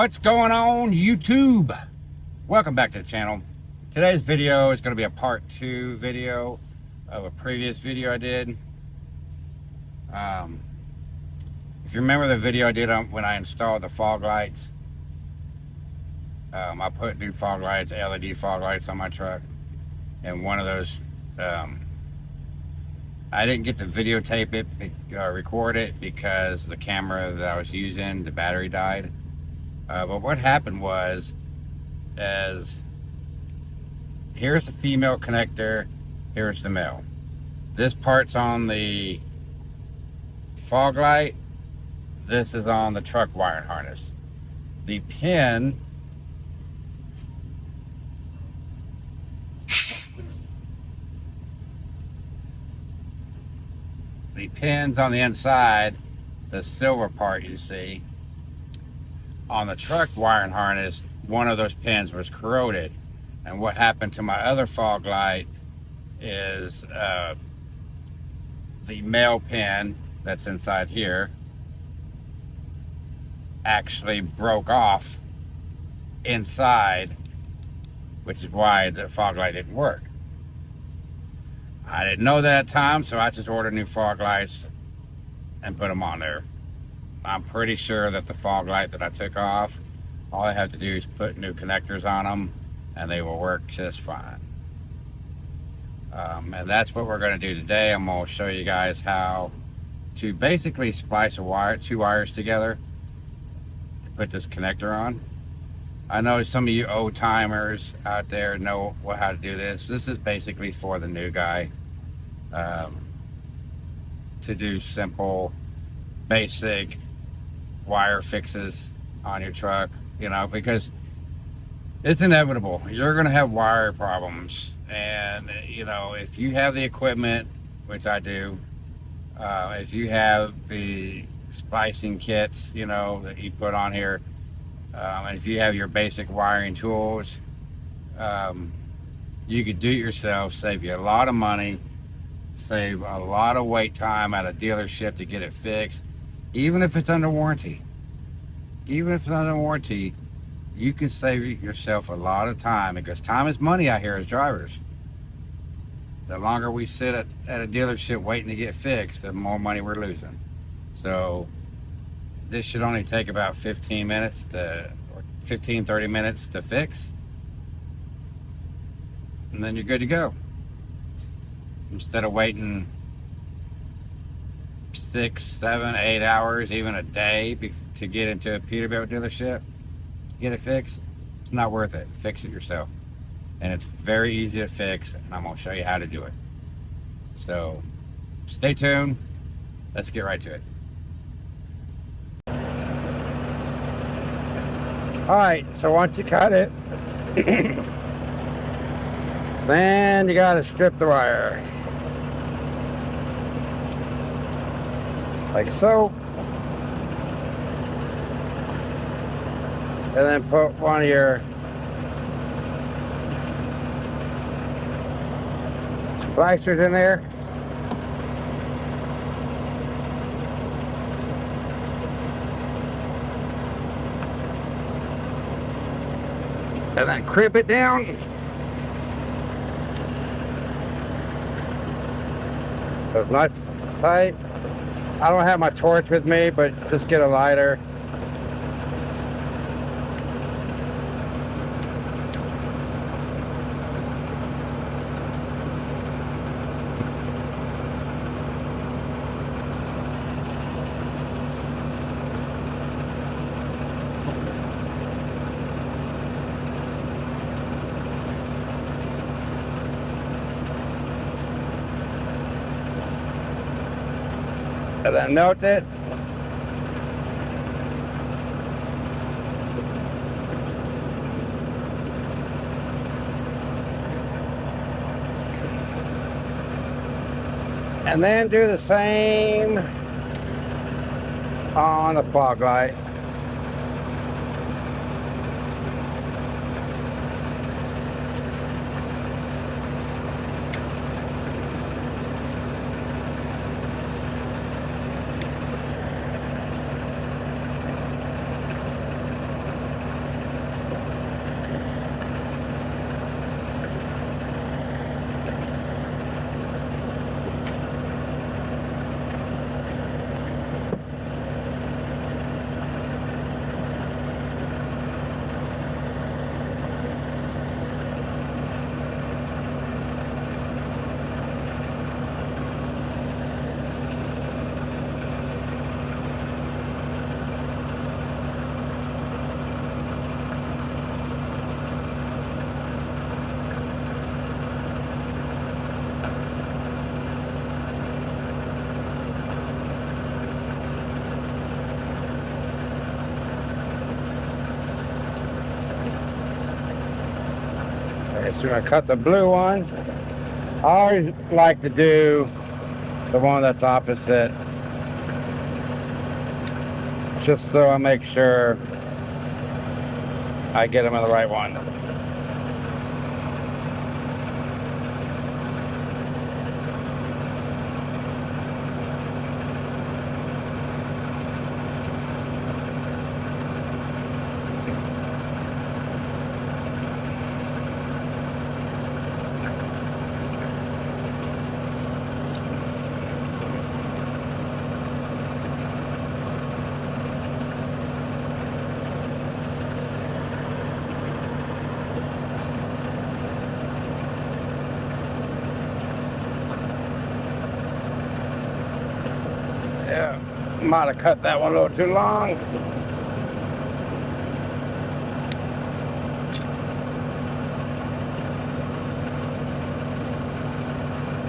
What's going on YouTube? Welcome back to the channel. Today's video is going to be a part two video of a previous video I did. Um, if you remember the video I did on, when I installed the fog lights, um, I put new fog lights, LED fog lights on my truck. And one of those, um, I didn't get to videotape it, uh, record it because the camera that I was using, the battery died. Uh, but what happened was, as here's the female connector, here's the male. This part's on the fog light, this is on the truck wiring harness. The pin the pins on the inside, the silver part you see, on the truck wiring harness, one of those pins was corroded. And what happened to my other fog light is uh, the male pin that's inside here actually broke off inside, which is why the fog light didn't work. I didn't know that at the time, so I just ordered new fog lights and put them on there. I'm pretty sure that the fog light that I took off, all I have to do is put new connectors on them and they will work just fine. Um, and that's what we're going to do today. I'm going to show you guys how to basically splice a wire, two wires together to put this connector on. I know some of you old timers out there know how to do this. This is basically for the new guy um, to do simple, basic wire fixes on your truck, you know, because it's inevitable. You're going to have wire problems. And, you know, if you have the equipment, which I do, uh, if you have the splicing kits, you know, that you put on here, um, and if you have your basic wiring tools, um, you could do it yourself, save you a lot of money, save a lot of wait time at a dealership to get it fixed even if it's under warranty, even if it's under warranty, you can save yourself a lot of time because time is money out here as drivers. The longer we sit at, at a dealership waiting to get fixed, the more money we're losing. So this should only take about 15 minutes to, or 15, 30 minutes to fix. And then you're good to go. Instead of waiting six, seven, eight hours, even a day to get into a Peterbilt dealership, get it fixed, it's not worth it. Fix it yourself. And it's very easy to fix, and I'm going to show you how to do it. So, stay tuned. Let's get right to it. Alright, so once you cut it, then you got to strip the wire. Like so. And then put one of your splicers in there. And then crimp it down. So it's nice tight. I don't have my torch with me, but just get a lighter. And then note it. And then do the same on the fog light. So I cut the blue one. I always like to do the one that's opposite. Just so I make sure I get them in the right one. Might have cut that one a little too long.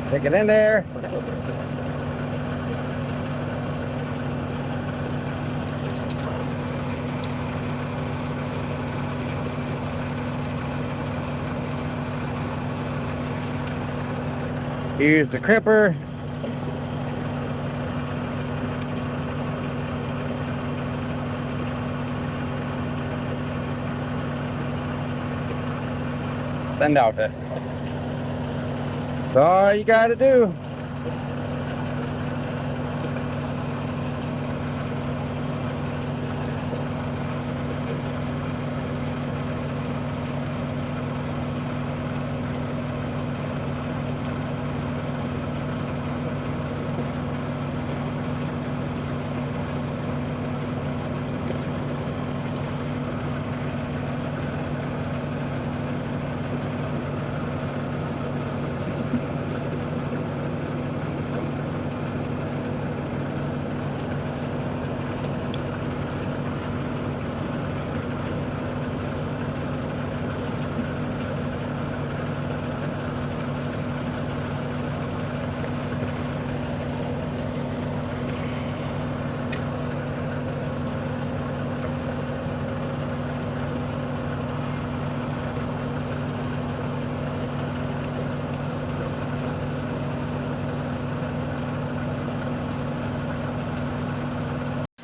Take it in there. Use the crimper send out it. That's all you gotta do.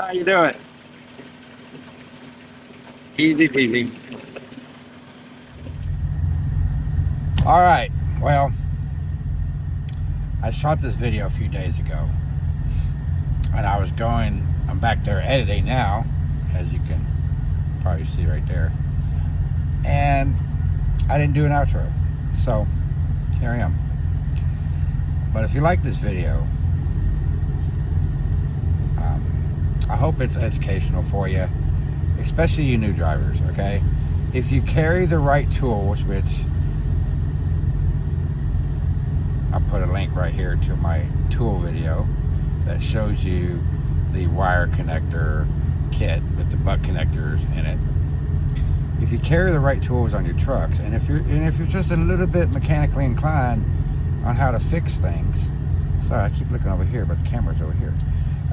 How you doing? Easy peasy. All right, well, I shot this video a few days ago and I was going, I'm back there editing now, as you can probably see right there. And I didn't do an outro, so here I am. But if you like this video, um, I hope it's educational for you, especially you new drivers, okay? If you carry the right tools, which I'll put a link right here to my tool video that shows you the wire connector kit with the butt connectors in it. If you carry the right tools on your trucks, and if you're and if you're just a little bit mechanically inclined on how to fix things, sorry, I keep looking over here, but the camera's over here.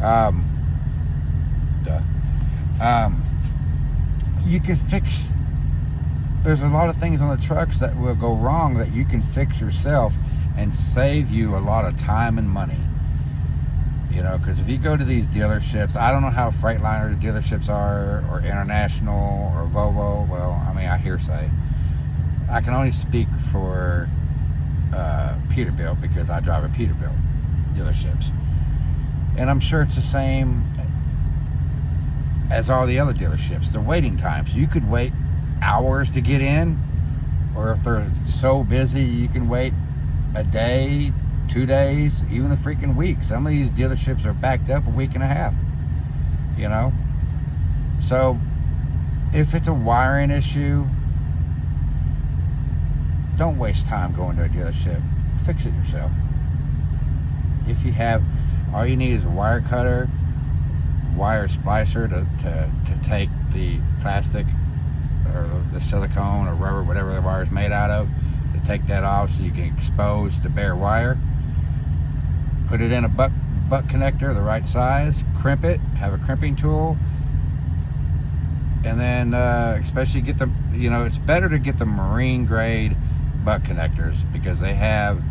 Um, Um, you can fix. There's a lot of things on the trucks that will go wrong that you can fix yourself and save you a lot of time and money. You know, because if you go to these dealerships, I don't know how Freightliner dealerships are, or International, or Volvo. Well, I mean, I hearsay. I can only speak for uh, Peterbilt because I drive a Peterbilt dealerships. And I'm sure it's the same as all the other dealerships. The waiting times. You could wait hours to get in, or if they're so busy, you can wait a day, two days, even a freaking week. Some of these dealerships are backed up a week and a half, you know? So, if it's a wiring issue, don't waste time going to a dealership. Fix it yourself. If you have, all you need is a wire cutter, wire splicer to, to, to take the plastic or the silicone or rubber, whatever the wire is made out of, to take that off so you can expose the bare wire. Put it in a butt, butt connector, the right size, crimp it, have a crimping tool, and then uh, especially get the, you know, it's better to get the marine grade butt connectors because they have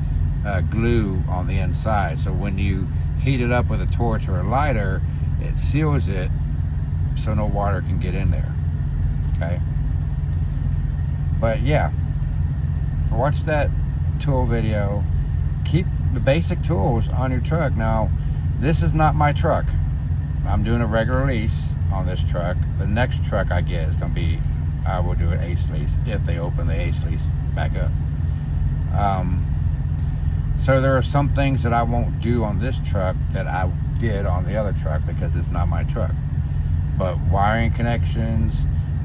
uh, glue on the inside. So when you heat it up with a torch or a lighter, it seals it so no water can get in there. Okay. But yeah, watch that tool video. Keep the basic tools on your truck. Now, this is not my truck. I'm doing a regular lease on this truck. The next truck I get is going to be, I will do an ACE lease if they open the ACE lease back up. Um, so there are some things that I won't do on this truck that I did on the other truck because it's not my truck. But wiring connections,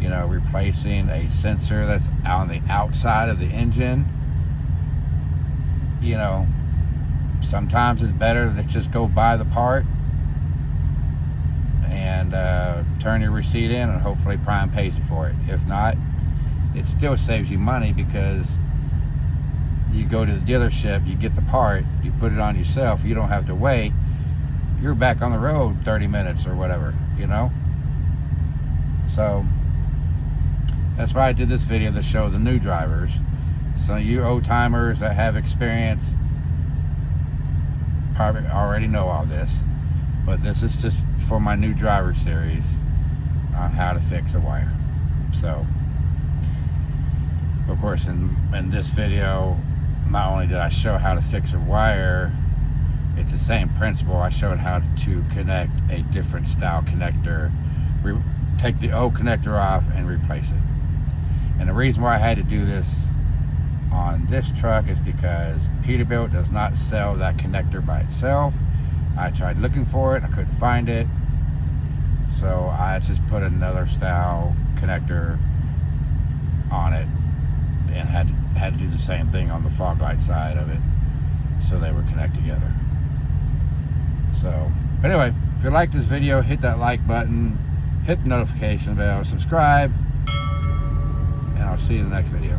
you know, replacing a sensor that's on the outside of the engine, you know, sometimes it's better to just go buy the part and uh, turn your receipt in and hopefully Prime pays you for it. If not, it still saves you money because you go to the dealership, you get the part, you put it on yourself, you don't have to wait. You're back on the road 30 minutes or whatever, you know? So that's why I did this video to show the new drivers. So you old timers that have experience probably already know all this. But this is just for my new driver series on how to fix a wire. So of course in, in this video not only did I show how to fix a wire it's the same principle. I showed how to connect a different style connector Re take the old connector off and replace it. And the reason why I had to do this on this truck is because Peterbilt does not sell that connector by itself. I tried looking for it I couldn't find it. So I just put another style connector on it and had had to do the same thing on the fog light side of it so they would connect together so anyway if you like this video hit that like button hit the notification bell subscribe and I'll see you in the next video